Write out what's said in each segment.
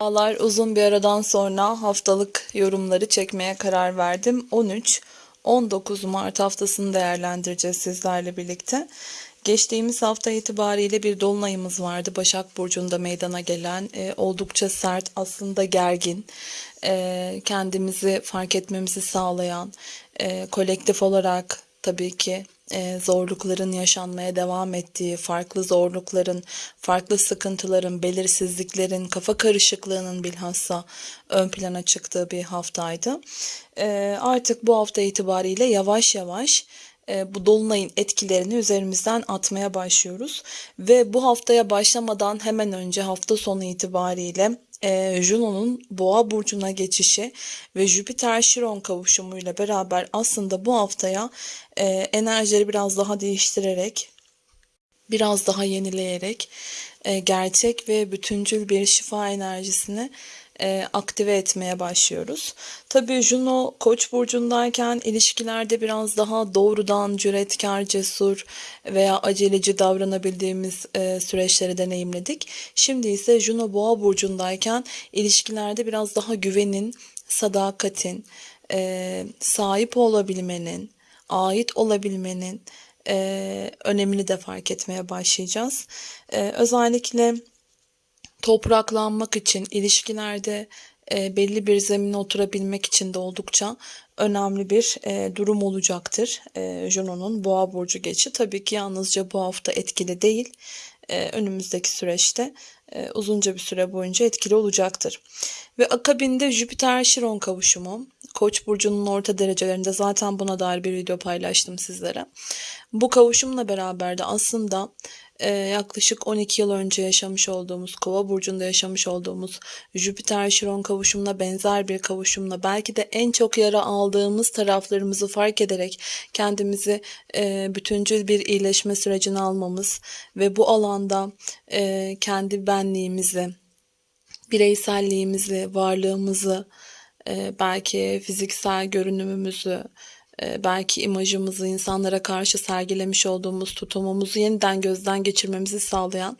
Merhabalar, uzun bir aradan sonra haftalık yorumları çekmeye karar verdim. 13-19 Mart haftasını değerlendireceğiz sizlerle birlikte. Geçtiğimiz hafta itibariyle bir dolunayımız vardı. Başak Burcu'nda meydana gelen e, oldukça sert aslında gergin e, kendimizi fark etmemizi sağlayan e, kolektif olarak tabii ki e, zorlukların yaşanmaya devam ettiği, farklı zorlukların, farklı sıkıntıların, belirsizliklerin, kafa karışıklığının bilhassa ön plana çıktığı bir haftaydı. E, artık bu hafta itibariyle yavaş yavaş e, bu dolunayın etkilerini üzerimizden atmaya başlıyoruz. Ve bu haftaya başlamadan hemen önce hafta sonu itibariyle e, Juno'nun Boğa burcuna geçişi ve Jüpiter Şiron kavuşumuyla beraber aslında bu haftaya e, enerjileri biraz daha değiştirerek biraz daha yenileyerek e, gerçek ve bütüncül bir şifa enerjisini e, aktive etmeye başlıyoruz. Tabii Juno Koç burcundayken ilişkilerde biraz daha doğrudan cüretkar, cesur veya aceleci davranabildiğimiz e, süreçleri deneyimledik. Şimdi ise Juno Boğa burcundayken ilişkilerde biraz daha güvenin, sadakatin, e, sahip olabilmenin, ait olabilmenin e, önemini de fark etmeye başlayacağız. E, özellikle topraklanmak için, ilişkilerde e, belli bir zemine oturabilmek için de oldukça önemli bir e, durum olacaktır. E, Juno'nun boğa burcu geçi tabii ki yalnızca bu hafta etkili değil. E, önümüzdeki süreçte e, uzunca bir süre boyunca etkili olacaktır. Ve akabinde Jüpiter Şiron kavuşumu Koç burcunun orta derecelerinde zaten buna dair bir video paylaştım sizlere. Bu kavuşumla beraber de aslında e, yaklaşık 12 yıl önce yaşamış olduğumuz, Kova burcunda yaşamış olduğumuz Jüpiter Şiron kavuşumuna benzer bir kavuşumla belki de en çok yara aldığımız taraflarımızı fark ederek kendimizi e, bütüncül bir iyileşme sürecine almamız ve bu alanda e, kendi benliğimizi, bireyselliğimizi, varlığımızı, e, belki fiziksel görünümümüzü, belki imajımızı insanlara karşı sergilemiş olduğumuz tutumumuzu yeniden gözden geçirmemizi sağlayan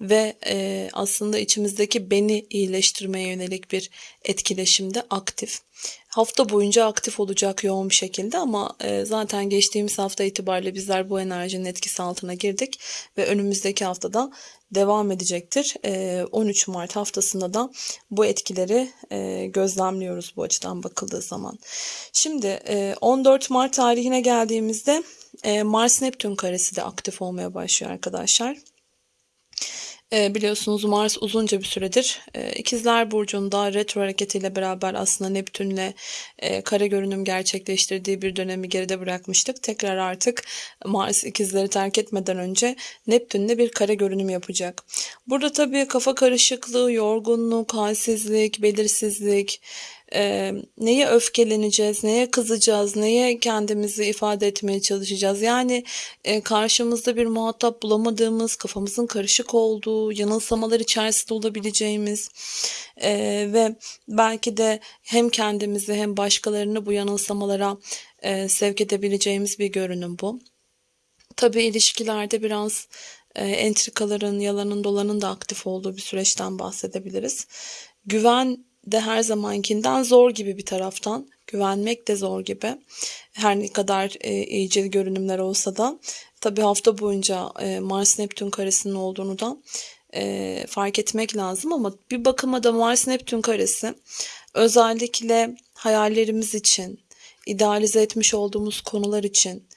ve e, aslında içimizdeki beni iyileştirmeye yönelik bir etkileşimde aktif. Hafta boyunca aktif olacak yoğun bir şekilde ama e, zaten geçtiğimiz hafta itibariyle bizler bu enerjinin etkisi altına girdik ve önümüzdeki haftada devam edecektir. 13 Mart haftasında da bu etkileri gözlemliyoruz bu açıdan bakıldığı zaman. Şimdi 14 Mart tarihine geldiğimizde Mars Neptün karesi de aktif olmaya başlıyor arkadaşlar. E, biliyorsunuz Mars uzunca bir süredir e, İkizler Burcu'nda retro hareketiyle beraber aslında Neptün'le e, kare görünüm gerçekleştirdiği bir dönemi geride bırakmıştık. Tekrar artık Mars ikizleri terk etmeden önce Neptün'le bir kare görünüm yapacak. Burada tabii kafa karışıklığı, yorgunluk, halsizlik, belirsizlik, e, neye öfkeleneceğiz, neye kızacağız, neye kendimizi ifade etmeye çalışacağız. Yani e, karşımızda bir muhatap bulamadığımız, kafamızın karışık olduğu, yanılsamalar içerisinde olabileceğimiz e, ve belki de hem kendimizi hem başkalarını bu yanılsamalara e, sevk edebileceğimiz bir görünüm bu. Tabii ilişkilerde biraz e, entrikaların, yalanın dolanın da aktif olduğu bir süreçten bahsedebiliriz. Güven de her zamankinden zor gibi bir taraftan. Güvenmek de zor gibi. Her ne kadar e, iyicil görünümler olsa da. Tabi hafta boyunca e, Mars-Neptün karesinin olduğunu da e, fark etmek lazım. Ama bir bakıma da Mars-Neptün karesi özellikle hayallerimiz için, idealize etmiş olduğumuz konular için,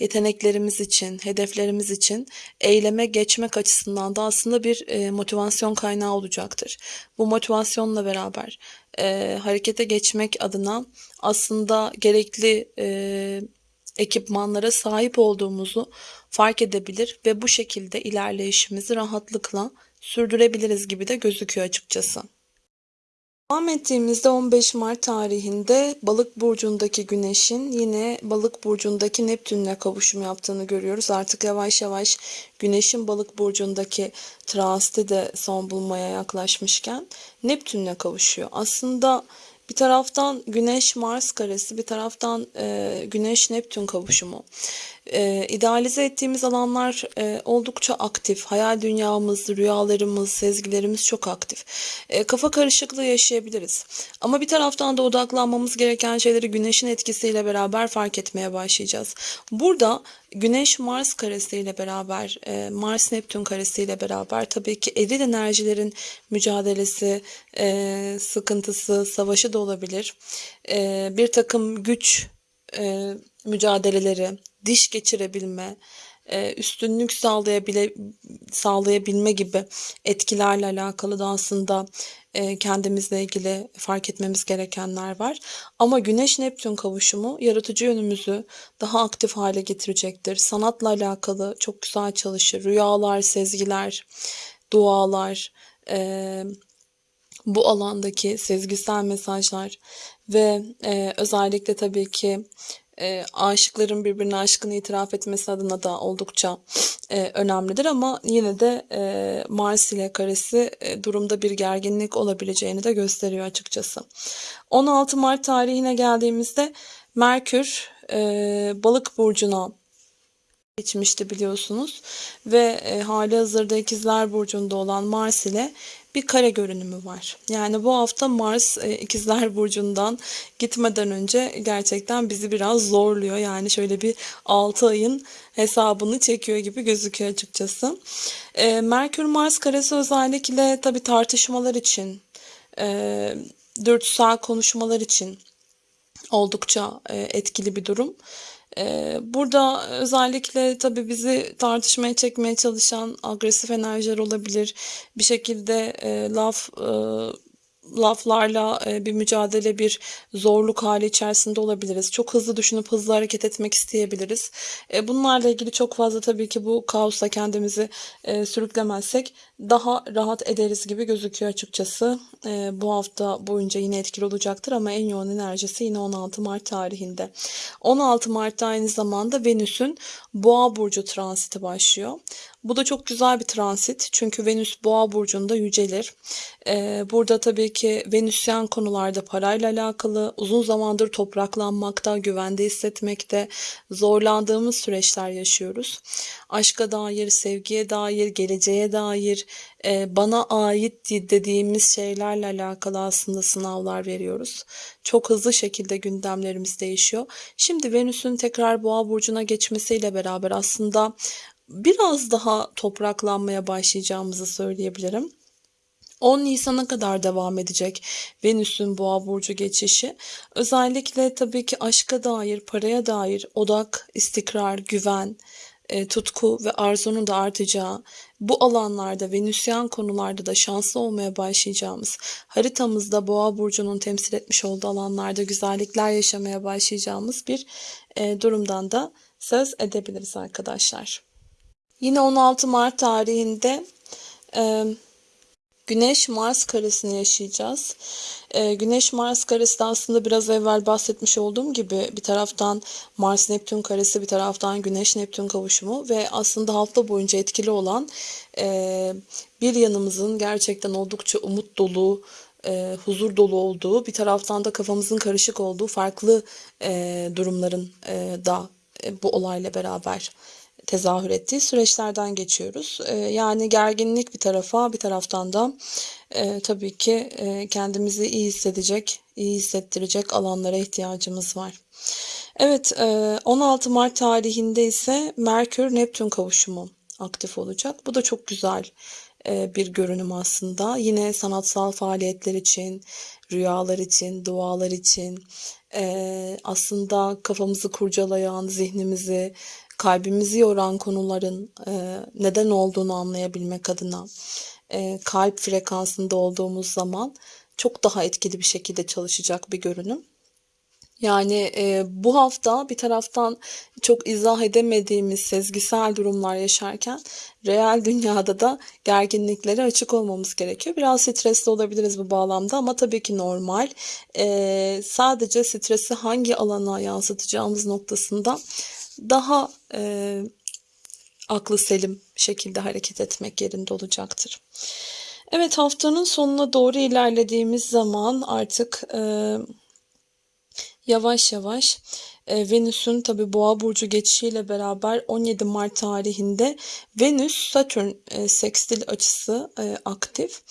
yeteneklerimiz için, hedeflerimiz için eyleme geçmek açısından da aslında bir e, motivasyon kaynağı olacaktır. Bu motivasyonla beraber e, harekete geçmek adına aslında gerekli e, ekipmanlara sahip olduğumuzu fark edebilir ve bu şekilde ilerleyişimizi rahatlıkla sürdürebiliriz gibi de gözüküyor açıkçası. Devam ettiğimizde 15 Mart tarihinde Balık burcundaki Güneş'in yine Balık burcundaki Neptün'le kavuşum yaptığını görüyoruz. Artık yavaş yavaş Güneş'in Balık burcundaki transiti de son bulmaya yaklaşmışken Neptün'le kavuşuyor. Aslında Bir taraftan Güneş-Mars karesi, bir taraftan e, Güneş-Neptün kavuşumu. E, idealize ettiğimiz alanlar e, oldukça aktif. Hayal dünyamız, rüyalarımız, sezgilerimiz çok aktif. E, kafa karışıklığı yaşayabiliriz. Ama bir taraftan da odaklanmamız gereken şeyleri Güneş'in etkisiyle beraber fark etmeye başlayacağız. Burada Güneş-Mars karesiyle beraber, e, Mars-Neptün karesiyle beraber tabii ki eril enerjilerin mücadelesi, e, sıkıntısı, savaşı da olabilir. E, bir takım güç e, mücadeleleri, diş geçirebilme, e, üstünlük sağlayabile, sağlayabilme gibi etkilerle alakalı da aslında e, kendimizle ilgili fark etmemiz gerekenler var. Ama Güneş-Neptün kavuşumu yaratıcı yönümüzü daha aktif hale getirecektir. Sanatla alakalı çok güzel çalışır. Rüyalar, sezgiler, dualar, e, bu alandaki sezgisel mesajlar ve özellikle tabii ki e, aşıkların birbirine aşkını itiraf etmesi adına da oldukça e, önemlidir ama yine de e, Mars ile karesi e, durumda bir gerginlik olabileceğini de gösteriyor açıkçası. 16 Mart tarihine geldiğimizde Merkür e, Balık burcuna geçmişti biliyorsunuz ve e, hali hazırda ikizler burcunda olan Mars ile bir kare görünümü var. Yani bu hafta Mars e, ikizler burcundan gitmeden önce gerçekten bizi biraz zorluyor. Yani şöyle bir 6 ayın hesabını çekiyor gibi gözüküyor açıkçası. E, Merkür Mars karesi özellikle tabii tartışmalar için, e, dürtüsel konuşmalar için oldukça e, etkili bir durum. Ee, burada özellikle tabii bizi tartışmaya çekmeye çalışan agresif enerjiler olabilir. Bir şekilde e, laf e, laflarla e, bir mücadele, bir zorluk hali içerisinde olabiliriz. Çok hızlı düşünüp hızlı hareket etmek isteyebiliriz. E, bunlarla ilgili çok fazla tabii ki bu kaosa kendimizi e, sürüklemezsek daha rahat ederiz gibi gözüküyor açıkçası. Bu hafta boyunca yine etkili olacaktır ama en yoğun enerjisi yine 16 Mart tarihinde. 16 Mart'ta aynı zamanda Venüs'ün Boğa burcu transiti başlıyor. Bu da çok güzel bir transit çünkü Venüs Boğa burcunda yücelir. Ee, burada tabii ki Venüsyen konularda parayla alakalı uzun zamandır topraklanmakta, güvende hissetmekte zorlandığımız süreçler yaşıyoruz. Aşka dair, sevgiye dair, geleceğe dair, e, bana ait dediğimiz şeylerle alakalı aslında sınavlar veriyoruz. Çok hızlı şekilde gündemlerimiz değişiyor. Şimdi Venüs'ün tekrar Boğa burcuna geçmesiyle beraber aslında biraz daha topraklanmaya başlayacağımızı söyleyebilirim. 10 Nisan'a kadar devam edecek Venüs'ün Boğa burcu geçişi. Özellikle tabii ki aşka dair, paraya dair odak, istikrar, güven, e, tutku ve arzunun da artacağı, bu alanlarda Venüsyen konularda da şanslı olmaya başlayacağımız, haritamızda Boğa burcunun temsil etmiş olduğu alanlarda güzellikler yaşamaya başlayacağımız bir e, durumdan da söz edebiliriz arkadaşlar. Yine 16 Mart tarihinde e, Güneş-Mars karesini yaşayacağız. E, Güneş-Mars karesi de aslında biraz evvel bahsetmiş olduğum gibi bir taraftan Mars-Neptün karesi bir taraftan Güneş-Neptün kavuşumu ve aslında hafta boyunca etkili olan e, bir yanımızın gerçekten oldukça umut dolu, e, huzur dolu olduğu bir taraftan da kafamızın karışık olduğu farklı e, durumların e, da e, bu olayla beraber tezahür ettiği süreçlerden geçiyoruz. E, yani gerginlik bir tarafa bir taraftan da e, tabii ki e, kendimizi iyi hissedecek, iyi hissettirecek alanlara ihtiyacımız var. Evet e, 16 Mart tarihinde ise Merkür-Neptün kavuşumu aktif olacak. Bu da çok güzel e, bir görünüm aslında. Yine sanatsal faaliyetler için, rüyalar için, dualar için, e, aslında kafamızı kurcalayan, zihnimizi kalbimizi yoran konuların e, neden olduğunu anlayabilmek adına e, kalp frekansında olduğumuz zaman çok daha etkili bir şekilde çalışacak bir görünüm. Yani e, bu hafta bir taraftan çok izah edemediğimiz sezgisel durumlar yaşarken reel dünyada da gerginliklere açık olmamız gerekiyor. Biraz stresli olabiliriz bu bağlamda ama tabii ki normal. E, sadece stresi hangi alana yansıtacağımız noktasında daha e, aklı selim şekilde hareket etmek yerinde olacaktır. Evet, haftanın sonuna doğru ilerlediğimiz zaman artık, eee, yavaş yavaş, eee, Venüs'ün tabii Boğa burcu geçişiyle beraber 17 Mart tarihinde Venüs-Satürn, eee, sekstil açısı, eee, aktif.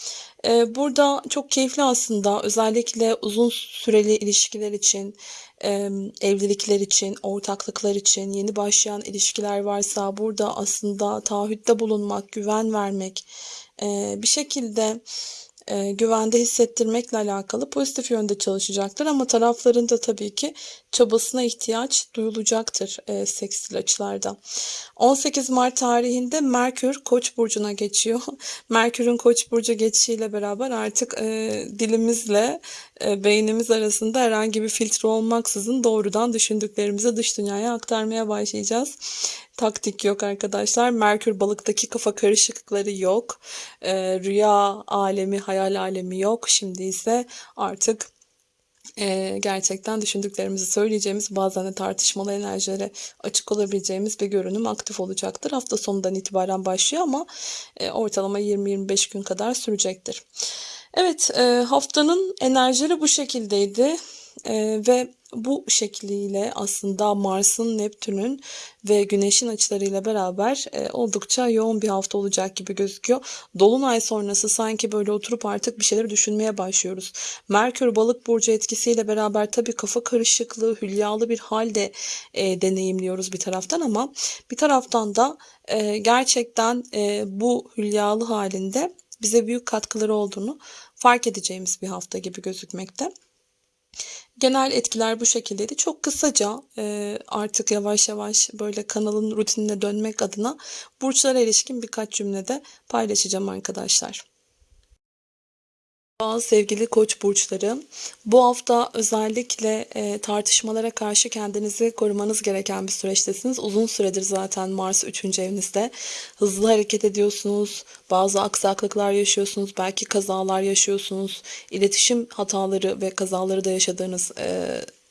Eee, burada çok keyifli aslında özellikle uzun süreli ilişkiler için, emm, evlilikler için, ortaklıklar için, yeni başlayan ilişkiler varsa burada aslında taahhütte bulunmak, güven vermek, eee, bir şekilde, eee, güvende hissettirmekle alakalı pozitif yönde çalışacaktır ama tarafların da tabii ki çabasına ihtiyaç duyulacaktır, eee, sekstil açılarda. 18 Mart tarihinde Merkür Koç burcuna geçiyor. Merkür'ün Koç burcu geçişiyle beraber artık, eee, dilimizle, eee, beynimiz arasında herhangi bir filtre olmaksızın doğrudan düşündüklerimizi dış dünyaya aktarmaya başlayacağız. Taktik yok arkadaşlar. Merkür Balık'taki kafa karışıklıkları yok. Eee, rüya alemi, hayal alemi yok. Şimdi ise artık, eee, gerçekten düşündüklerimizi söyleyeceğimiz, bazen de tartışmalı enerjilere açık olabileceğimiz bir görünüm aktif olacaktır. Hafta sonundan itibaren başlıyor ama, eee, ortalama 20-25 gün kadar sürecektir. Evet, eee, haftanın enerjileri bu şekildeydi, eee, ve bu şekliyle aslında Mars'ın, Neptün'ün ve Güneş'in açılarıyla beraber, eee, oldukça yoğun bir hafta olacak gibi gözüküyor. Dolunay sonrası sanki böyle oturup artık bir şeyleri düşünmeye başlıyoruz. Merkür Balık burcu etkisiyle beraber tabii kafa karışıklığı, hülyalı bir hâl de, eee, deneyimliyoruz bir taraftan ama bir taraftan da, eee, gerçekten, eee, bu hülyalı hâlin de bize büyük katkıları olduğunu fark edeceğimiz bir hafta gibi gözükmekte. Genel etkiler bu şekildeydi. Çok kısaca, eee, artık yavaş yavaş böyle kanalın rutinine dönmek adına burçlara ilişkin birkaç cümle de paylaşacağım arkadaşlar. Sevgili Koç burçları, bu hafta özellikle, eee, tartışmalara karşı kendinizi korumanız gereken bir süreçtesiniz. Uzun süredir zaten Mars 3. evinizde. Hızlı hareket ediyorsunuz, bazı aksaklıklar yaşıyorsunuz, belki kazalar yaşıyorsunuz, iletişim hataları ve kazaları da yaşadığınız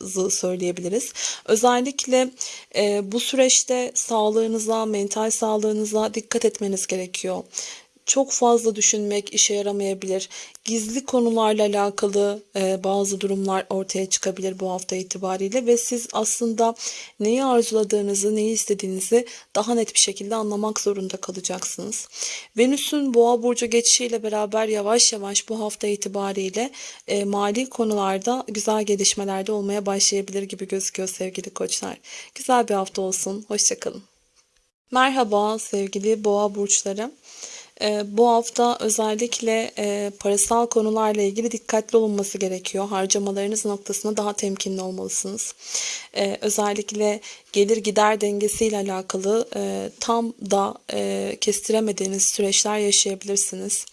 zı söyleyebiliriz. Özellikle, eee, bu süreçte sağlığınıza, mental sağlığınıza dikkat etmeniz gerekiyor. Çok fazla düşünmek işe yaramayabilir. Gizli konularla alakalı, eee, bazı durumlar ortaya çıkabilir bu hafta itibariyle ve siz aslında neyi arzuladığınızı, neyi istediğinizi daha net bir şekilde anlamak zorunda kalacaksınız. Venüs'ün Boğa burcu geçişiyle beraber yavaş yavaş bu hafta itibariyle, eee, mali konularda güzel gelişmeler de olmaya başlayabilir gibi gözüküyor sevgili Koçlar. Güzel bir hafta olsun, hoşça kalın. Merhaba sevgili Boğa burçları. Eee, bu hafta özellikle, eee, parasal konularla ilgili dikkatli olunması gerekiyor. Harcamalarınız noktasında daha temkinli olmalısınız. Eee, özellikle gelir gider dengesiyle alakalı, eee, tam da, eee, kestiremediğiniz süreçler yaşayabilirsiniz.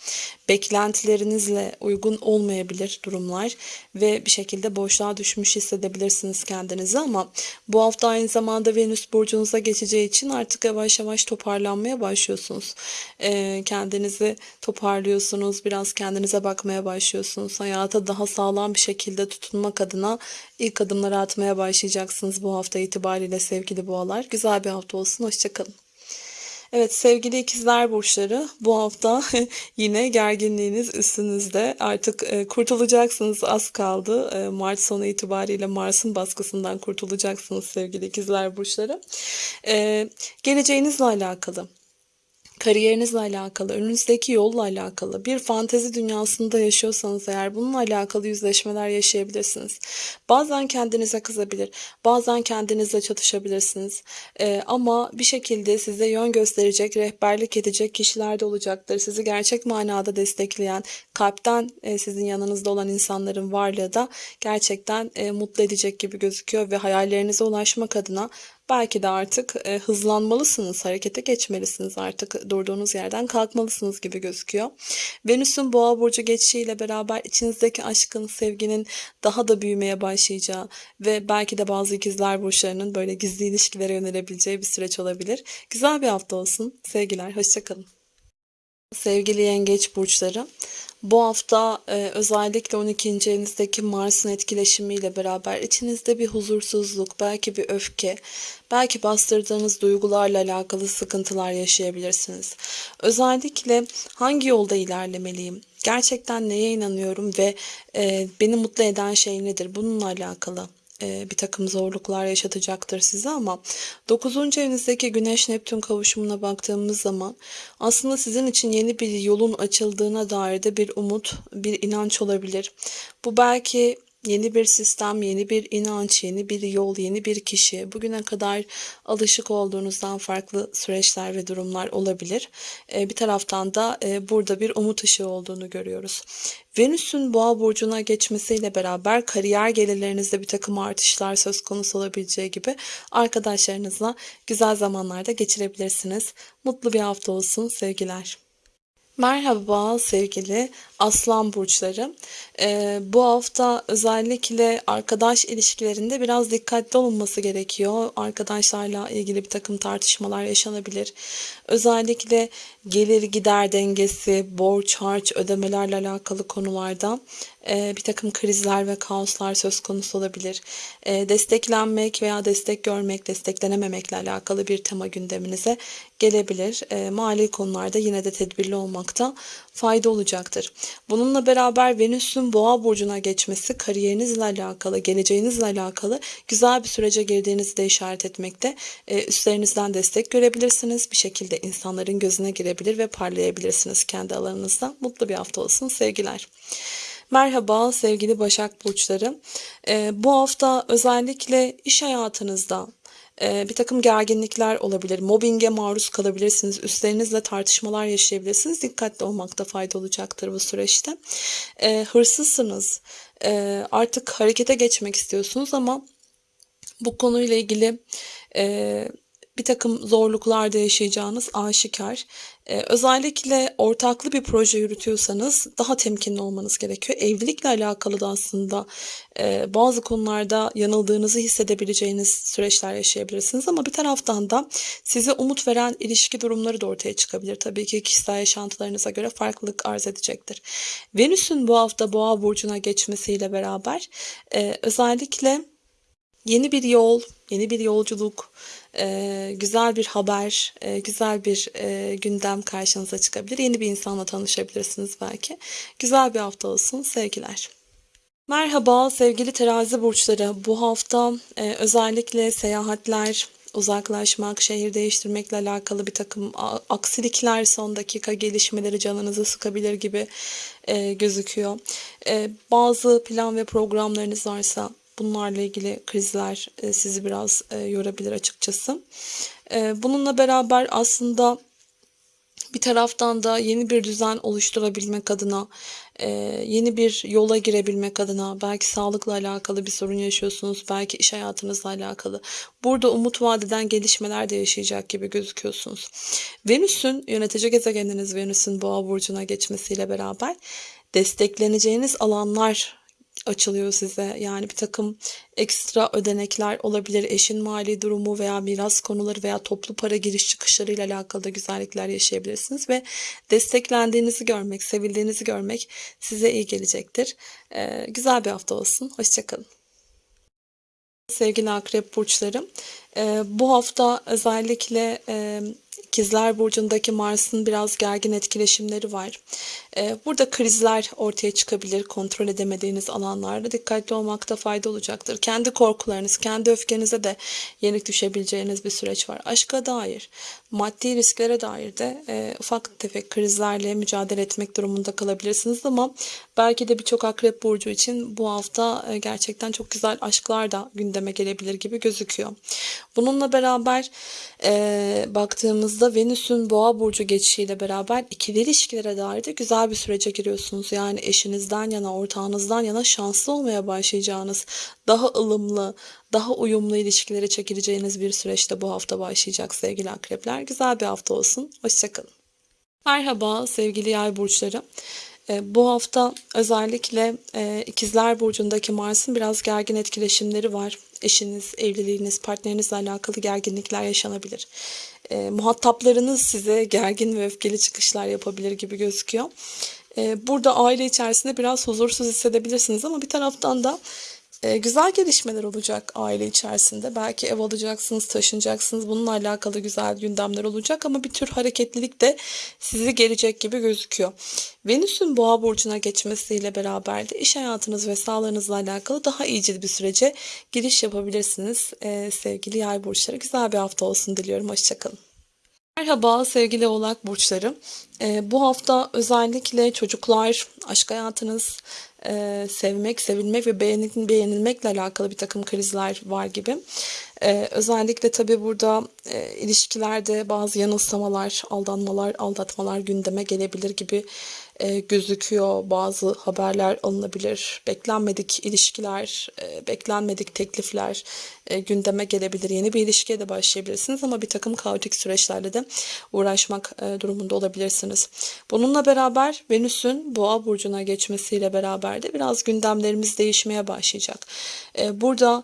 Beklentilerinizle uygun olmayabilir durumlar ve bir şekilde boşluğa düşmüş hissedebilirsiniz kendinizi ama bu hafta aynı zamanda Venüs burcunuza geçeceği için artık yavaş yavaş toparlanmaya başlıyorsunuz. Eee, kendinizi toparlıyorsunuz, biraz kendinize bakmaya başlıyorsunuz. Hayata daha sağlam bir şekilde tutunmak adına ilk adımları atmaya başlayacaksınız bu hafta itibariyle sevgili boğalar. Güzel bir hafta olsun, hoşça kalın. Evet sevgili ikizler burçları bu hafta yine gerginliğiniz üstünüzde. Artık, eee, kurtulacaksınız az kaldı. Eee, Mart sonu itibariyle Mars'ın baskısından kurtulacaksınız sevgili ikizler burçları. Eee, geleceğinizle alakalı, kariyerinizle alakalı, önünüzdeki yolla alakalı, bir fantezi dünyasında yaşıyorsanız eğer bununla alakalı yüzleşmeler yaşayabilirsiniz. Bazen kendinize kızabilir, bazen kendinizle çatışabilirsiniz. Eee, ama bir şekilde size yön gösterecek, rehberlik edecek kişiler de olacaktır. Sizi gerçek manada destekleyen, kalpten, eee, sizin yanınızda olan insanların varlığı da gerçekten, eee, mutlu edecek gibi gözüküyor ve hayallerinize ulaşmak adına belki de artık, eee, hızlanmalısınız, harekete geçmelisiniz artık durduğunuz yerden kalkmalısınız gibi gözüküyor. Venüs'ün Boğa burcu geçişiyle beraber içinizdeki aşkın, sevginin daha da büyümeye başlayacağı ve belki de bazı ikizler burçlarının böyle gizli ilişkilere yönelebileceği bir süreç olabilir. Güzel bir hafta olsun. Sevgiler, hoşça kalın. Sevgili yengeç burçları, bu hafta e, özellikle 12. evinizdeki Mars'ın etkileşimiyle beraber içinizde bir huzursuzluk, belki bir öfke, belki bastırdığınız duygularla alakalı sıkıntılar yaşayabilirsiniz. Özellikle hangi yolda ilerlemeliyim? Gerçekten neye inanıyorum ve e, beni mutlu eden şey nedir? Bununla alakalı bir takım zorluklar yaşatacaktır size ama 9. evinizdeki Güneş Neptün kavuşumuna baktığımız zaman aslında sizin için yeni bir yolun açıldığına dair de bir umut, bir inanç olabilir. Bu belki yeni bir sistem, yeni bir inanç, yeni bir yol, yeni bir kişi, bugüne kadar alışık olduğunuzdan farklı süreçler ve durumlar olabilir. Ee, bir taraftan da e, burada bir umut ışığı olduğunu görüyoruz. Venüs'ün boğa burcuna geçmesiyle beraber kariyer gelirlerinizde bir takım artışlar söz konusu olabileceği gibi arkadaşlarınızla güzel zamanlarda geçirebilirsiniz. Mutlu bir hafta olsun sevgiler. Merhaba sevgili Aslan burçları. Ee, bu hafta özellikle arkadaş ilişkilerinde biraz dikkatli olunması gerekiyor. Arkadaşlarla ilgili bir takım tartışmalar yaşanabilir. Özellikle gelir gider dengesi, borç harç ödemelerle alakalı konularda e, bir takım krizler ve kaoslar söz konusu olabilir. E, desteklenmek veya destek görmek, desteklenememekle alakalı bir tema gündeminize gelebilir. E, mali konularda yine de tedbirli olmakta fayda olacaktır. Bununla beraber Venüs'ün boğa burcuna geçmesi kariyerinizle alakalı, geleceğinizle alakalı güzel bir sürece girdiğinizi de işaret etmekte. Üstlerinizden destek görebilirsiniz. Bir şekilde insanların gözüne girebilir ve parlayabilirsiniz kendi alanınızda. Mutlu bir hafta olsun sevgiler. Merhaba sevgili Başak Burçları. Ee, bu hafta özellikle iş hayatınızda e, bir takım gerginlikler olabilir. Mobbinge maruz kalabilirsiniz. Üstlerinizle tartışmalar yaşayabilirsiniz. Dikkatli olmakta fayda olacaktır bu süreçte. E, hırsızsınız. E, artık harekete geçmek istiyorsunuz ama bu konuyla ilgili e, bir takım zorluklar da yaşayacağınız aşikar. Ee, özellikle ortaklı bir proje yürütüyorsanız daha temkinli olmanız gerekiyor. Evlilikle alakalı da aslında e, bazı konularda yanıldığınızı hissedebileceğiniz süreçler yaşayabilirsiniz. Ama bir taraftan da size umut veren ilişki durumları da ortaya çıkabilir. Tabii ki kişisel yaşantılarınıza göre farklılık arz edecektir. Venüs'ün bu hafta boğa burcuna geçmesiyle beraber e, özellikle yeni bir yol, yeni bir yolculuk, e, güzel bir haber, e, güzel bir e, gündem karşınıza çıkabilir. Yeni bir insanla tanışabilirsiniz belki. Güzel bir hafta olsun. Sevgiler. Merhaba sevgili terazi burçları. Bu hafta özellikle seyahatler, uzaklaşmak, şehir değiştirmekle alakalı bir takım aksilikler, son dakika gelişmeleri canınızı sıkabilir gibi gözüküyor. Bazı plan ve programlarınız varsa Bunlarla ilgili krizler e, sizi biraz e, yorabilir açıkçası. E, bununla beraber aslında bir taraftan da yeni bir düzen oluşturabilmek adına, yeni bir yola girebilmek adına, belki sağlıkla alakalı bir sorun yaşıyorsunuz, belki iş hayatınızla alakalı. Burada umut vadeden gelişmeler de yaşayacak gibi gözüküyorsunuz. Venüs'ün, yönetici gezegeniniz Venüs'ün boğa burcuna geçmesiyle beraber destekleneceğiniz alanlar açılıyor size. Yani bir takım ekstra ödenekler olabilir. Eşin mali durumu veya miras konuları veya toplu para giriş çıkışlarıyla alakalı da güzellikler yaşayabilirsiniz ve desteklendiğinizi görmek, sevildiğinizi görmek size iyi gelecektir. Ee, güzel bir hafta olsun. Hoşçakalın. Sevgili akrep burçlarım, e, bu hafta özellikle e, İkizler Burcu'ndaki Mars'ın biraz gergin etkileşimleri var. Ee, burada krizler ortaya çıkabilir. Kontrol edemediğiniz alanlarda dikkatli olmakta fayda olacaktır. Kendi korkularınız, kendi öfkenize de yenik düşebileceğiniz bir süreç var. Aşka dair, maddi risklere dair de e, ufak tefek krizlerle mücadele etmek durumunda kalabilirsiniz ama belki de birçok akrep burcu için bu hafta e, gerçekten çok güzel aşklar da gündeme gelebilir gibi gözüküyor. Bununla beraber e, baktığımızda Venüs'ün boğa burcu geçişiyle beraber ikili ilişkilere dair de güzel bir sürece giriyorsunuz. Yani eşinizden yana, ortağınızdan yana şanslı olmaya başlayacağınız, daha ılımlı, daha uyumlu ilişkilere çekileceğiniz bir süreçte bu hafta başlayacak sevgili akrepler. Güzel bir hafta olsun. Hoşçakalın. Merhaba sevgili yay burçları. E, bu hafta özellikle e, ikizler burcundaki Mars'ın biraz gergin etkileşimleri var. Eşiniz, evliliğiniz, partnerinizle alakalı gerginlikler yaşanabilir. E, muhataplarınız size gergin ve öfkeli çıkışlar yapabilir gibi gözüküyor. Burada aile içerisinde biraz huzursuz hissedebilirsiniz ama bir taraftan da e, güzel gelişmeler olacak aile içerisinde. Belki ev alacaksınız, taşınacaksınız. Bununla alakalı güzel gündemler olacak ama bir tür hareketlilik de sizi gelecek gibi gözüküyor. Venüs'ün boğa burcuna geçmesiyle beraber de iş hayatınız ve sağlığınızla alakalı daha iyicil bir sürece giriş yapabilirsiniz. E, sevgili yay burçları güzel bir hafta olsun diliyorum. Hoşçakalın. Merhaba sevgili oğlak burçları. Ee, bu hafta özellikle çocuklar, aşk hayatınız, e, sevmek, sevilmek ve beğenil beğenilmekle alakalı bir takım krizler var gibi. Ee, özellikle tabii burada e, ilişkilerde bazı yanılsamalar, aldanmalar, aldatmalar gündeme gelebilir gibi e, gözüküyor. Bazı haberler alınabilir. Beklenmedik ilişkiler, e, beklenmedik teklifler e, gündeme gelebilir. Yeni bir ilişkiye de başlayabilirsiniz ama bir takım kaotik süreçlerle de uğraşmak e, durumunda olabilirsiniz. Bununla beraber Venüs'ün Boğa burcuna geçmesiyle beraber de biraz gündemlerimiz değişmeye başlayacak. E, burada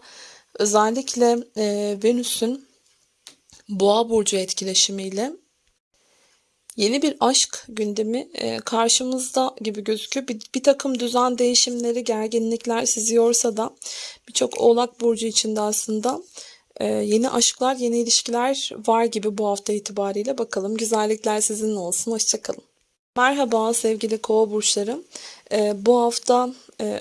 özellikle e, Venüs'ün Boğa burcu etkileşimiyle yeni bir aşk gündemi e, karşımızda gibi gözüküyor. Bir, bir takım düzen değişimleri, gerginlikler sizi yorsa da birçok oğlak burcu içinde aslında e, yeni aşklar, yeni ilişkiler var gibi bu hafta itibariyle. Bakalım güzellikler sizinle olsun. Hoşçakalın. Merhaba sevgili kova burçları. E, bu hafta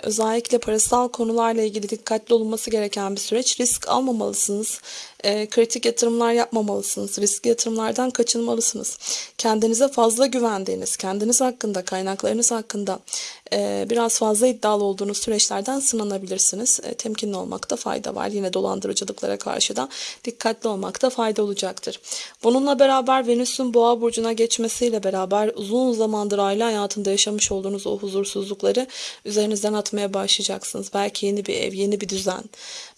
özellikle parasal konularla ilgili dikkatli olunması gereken bir süreç. Risk almamalısınız. E, kritik yatırımlar yapmamalısınız. Riskli yatırımlardan kaçınmalısınız. Kendinize fazla güvendiğiniz, kendiniz hakkında, kaynaklarınız hakkında e, biraz fazla iddialı olduğunuz süreçlerden sınanabilirsiniz. E, temkinli olmakta fayda var. Yine dolandırıcılıklara karşı da dikkatli olmakta fayda olacaktır. Bununla beraber Venüs'ün boğa burcuna geçmesiyle beraber uzun zamandır aile hayatında yaşamış olduğunuz o huzursuzlukları üzerinizden atmaya başlayacaksınız. Belki yeni bir ev, yeni bir düzen,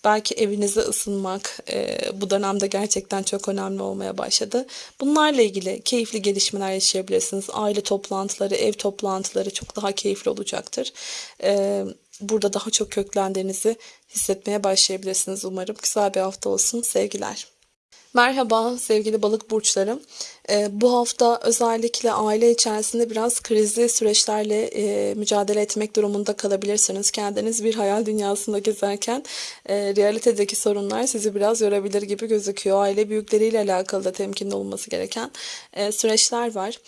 belki evinize ısınmak e, bu dönemde gerçekten çok önemli olmaya başladı. Bunlarla ilgili keyifli gelişmeler yaşayabilirsiniz. Aile toplantıları, ev toplantıları çok daha keyifli olacaktır. E, burada daha çok köklendiğinizi hissetmeye başlayabilirsiniz umarım. Güzel bir hafta olsun. Sevgiler. Merhaba sevgili balık burçlarım. Ee, bu hafta özellikle aile içerisinde biraz krizli süreçlerle e, mücadele etmek durumunda kalabilirsiniz. Kendiniz bir hayal dünyasında gezerken e, realitedeki sorunlar sizi biraz yorabilir gibi gözüküyor. Aile büyükleriyle alakalı da temkinli olması gereken e, süreçler var.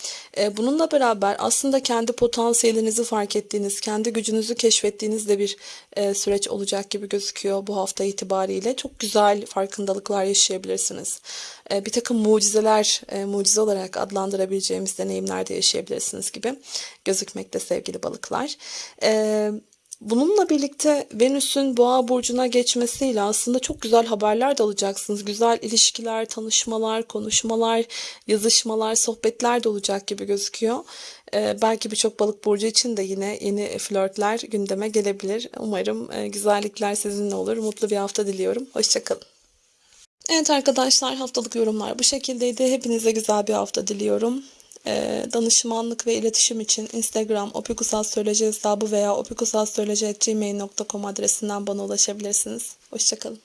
bununla beraber aslında kendi potansiyelinizi fark ettiğiniz, kendi gücünüzü keşfettiğiniz de bir süreç olacak gibi gözüküyor bu hafta itibariyle. Çok güzel farkındalıklar yaşayabilirsiniz. Bir takım mucizeler, mucizeler mucize olarak adlandırabileceğimiz deneyimler de yaşayabilirsiniz gibi gözükmekte sevgili balıklar. Ee, Bununla birlikte Venüs'ün boğa burcuna geçmesiyle aslında çok güzel haberler de alacaksınız. Güzel ilişkiler, tanışmalar, konuşmalar, yazışmalar, sohbetler de olacak gibi gözüküyor. Ee, belki birçok balık burcu için de yine yeni flörtler gündeme gelebilir. Umarım e, güzellikler sizinle olur. Mutlu bir hafta diliyorum. Hoşçakalın. Evet arkadaşlar haftalık yorumlar bu şekildeydi. Hepinize güzel bir hafta diliyorum. Ee, danışmanlık ve iletişim için Instagram opikusastroloji hesabı veya opikusastroloji.gmail.com adresinden bana ulaşabilirsiniz. Hoşçakalın.